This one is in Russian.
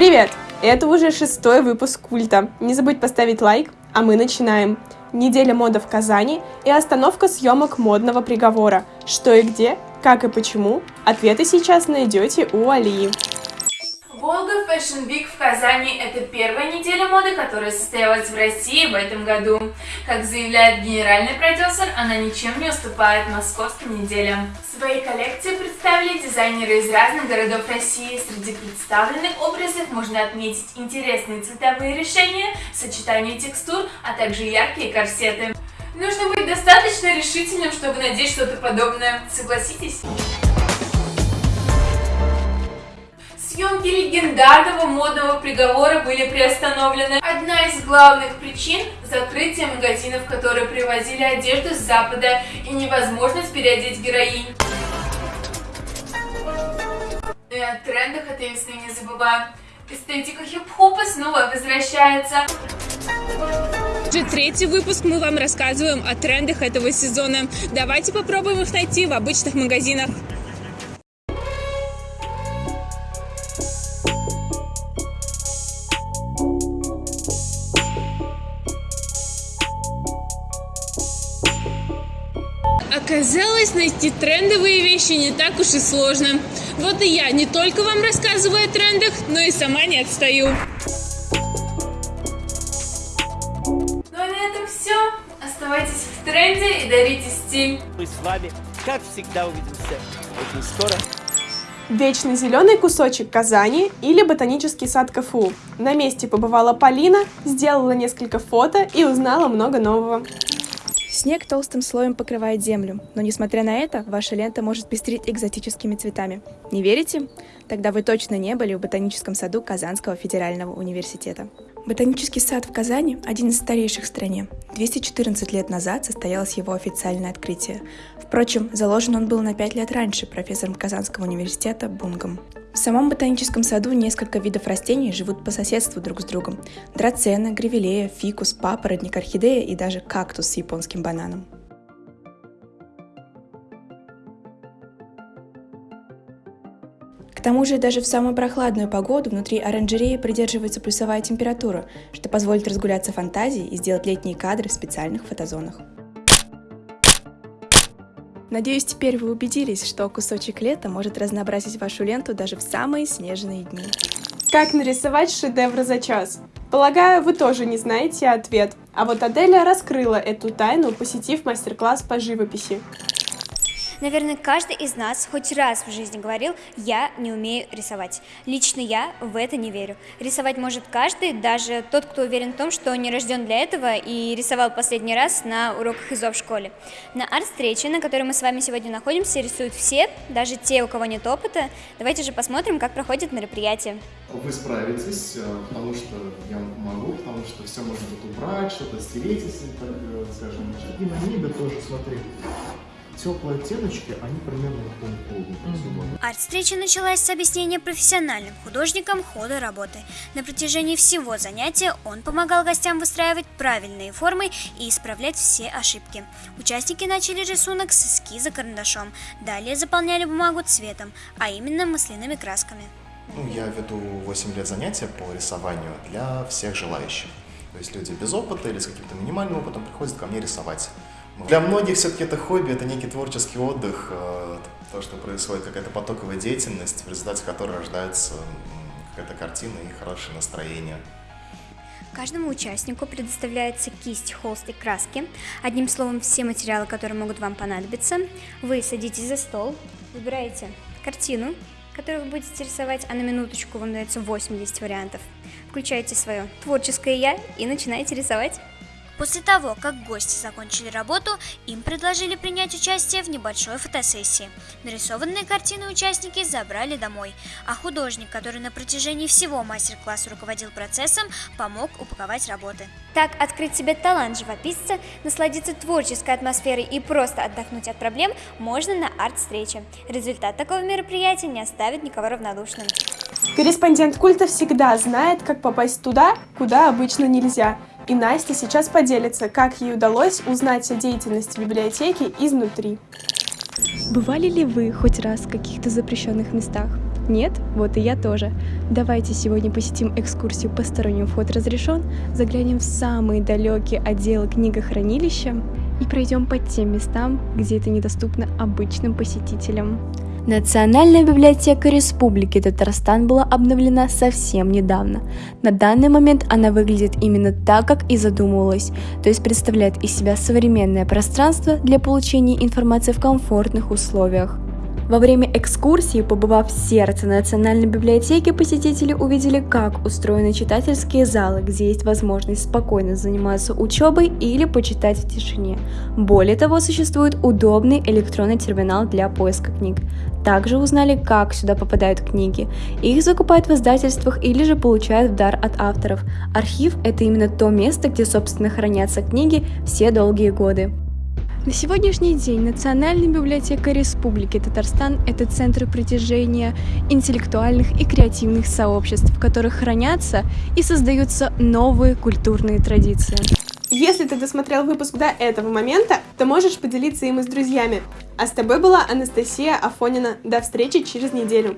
Привет! Это уже шестой выпуск Культа. Не забудь поставить лайк, а мы начинаем. Неделя мода в Казани и остановка съемок модного приговора. Что и где, как и почему, ответы сейчас найдете у Алии. Волга Fashion Week в Казани – это первая неделя моды, которая состоялась в России в этом году. Как заявляет генеральный продюсер, она ничем не уступает московским неделям. Свои коллекции представили дизайнеры из разных городов России. Среди представленных образов можно отметить интересные цветовые решения, сочетание текстур, а также яркие корсеты. Нужно быть достаточно решительным, чтобы надеть что-то подобное, согласитесь? Съемки легендарного модного приговора были приостановлены. Одна из главных причин – закрытие магазинов, которые привозили одежду с Запада и невозможность переодеть героинь. И о трендах весны не забываем. Эстетика хип-хопа снова возвращается. Уже третий выпуск мы вам рассказываем о трендах этого сезона. Давайте попробуем их найти в обычных магазинах. Оказалось, найти трендовые вещи не так уж и сложно. Вот и я не только вам рассказываю о трендах, но и сама не отстаю. Ну а на этом все. Оставайтесь в тренде и дарите стиль. Мы с вами, как всегда, увидимся очень скоро. Вечный зеленый кусочек Казани или ботанический сад КФУ. На месте побывала Полина, сделала несколько фото и узнала много нового. Снег толстым слоем покрывает землю, но несмотря на это, ваша лента может пестрить экзотическими цветами. Не верите? Тогда вы точно не были в ботаническом саду Казанского федерального университета. Ботанический сад в Казани – один из старейших в стране. 214 лет назад состоялось его официальное открытие. Впрочем, заложен он был на 5 лет раньше профессором Казанского университета Бунгом. В самом ботаническом саду несколько видов растений живут по соседству друг с другом. Драцена, гревелея, фикус, папоротник, орхидея и даже кактус с японским бананом. К тому же даже в самую прохладную погоду внутри оранжереи придерживается плюсовая температура, что позволит разгуляться фантазии и сделать летние кадры в специальных фотозонах. Надеюсь, теперь вы убедились, что кусочек лета может разнообразить вашу ленту даже в самые снежные дни. Как нарисовать шедевр за час? Полагаю, вы тоже не знаете ответ. А вот Аделя раскрыла эту тайну, посетив мастер-класс по живописи. Наверное, каждый из нас хоть раз в жизни говорил «я не умею рисовать». Лично я в это не верю. Рисовать может каждый, даже тот, кто уверен в том, что не рожден для этого и рисовал последний раз на уроках ИЗО в школе. На арт-встрече, на которой мы с вами сегодня находимся, рисуют все, даже те, у кого нет опыта. Давайте же посмотрим, как проходит мероприятие. Вы справитесь, э, потому что я помогу, потому что все можно тут убрать, что-то стереть, если так э, скажем. И на небе тоже, смотри теплые оттеночки, они примерно на том полу. Арт-встреча началась с объяснения профессиональным художникам хода работы. На протяжении всего занятия он помогал гостям выстраивать правильные формы и исправлять все ошибки. Участники начали рисунок с эскиза карандашом, далее заполняли бумагу цветом, а именно масляными красками. Ну, я веду 8 лет занятия по рисованию для всех желающих. То есть люди без опыта или с каким-то минимальным опытом приходят ко мне рисовать. Для многих все-таки это хобби, это некий творческий отдых, э, то, что происходит какая-то потоковая деятельность, в результате которой рождается какая-то картина и хорошее настроение. Каждому участнику предоставляется кисть, холст и краски. Одним словом, все материалы, которые могут вам понадобиться. Вы садитесь за стол, выбираете картину, которую вы будете рисовать, а на минуточку вам дается 80 вариантов. Включаете свое творческое «я» и начинаете рисовать. После того, как гости закончили работу, им предложили принять участие в небольшой фотосессии. Нарисованные картины участники забрали домой, а художник, который на протяжении всего мастер-класса руководил процессом, помог упаковать работы. Так, открыть себе талант живописца, насладиться творческой атмосферой и просто отдохнуть от проблем можно на арт-встрече. Результат такого мероприятия не оставит никого равнодушным. Корреспондент культа всегда знает, как попасть туда, куда обычно нельзя – и Настя сейчас поделится, как ей удалось узнать о деятельности библиотеки изнутри. Бывали ли вы хоть раз в каких-то запрещенных местах? Нет? Вот и я тоже. Давайте сегодня посетим экскурсию «Посторонним вход разрешен», заглянем в самые далекие отделы книгохранилища и пройдем по тем местам, где это недоступно обычным посетителям. Национальная библиотека Республики Татарстан была обновлена совсем недавно. На данный момент она выглядит именно так, как и задумывалась, то есть представляет из себя современное пространство для получения информации в комфортных условиях. Во время экскурсии, побывав в сердце Национальной библиотеки, посетители увидели, как устроены читательские залы, где есть возможность спокойно заниматься учебой или почитать в тишине. Более того, существует удобный электронный терминал для поиска книг. Также узнали, как сюда попадают книги. Их закупают в издательствах или же получают в дар от авторов. Архив – это именно то место, где, собственно, хранятся книги все долгие годы. На сегодняшний день Национальная библиотека Республики Татарстан – это центр притяжения интеллектуальных и креативных сообществ, в которых хранятся и создаются новые культурные традиции. Если ты досмотрел выпуск до этого момента, то можешь поделиться им и с друзьями. А с тобой была Анастасия Афонина. До встречи через неделю.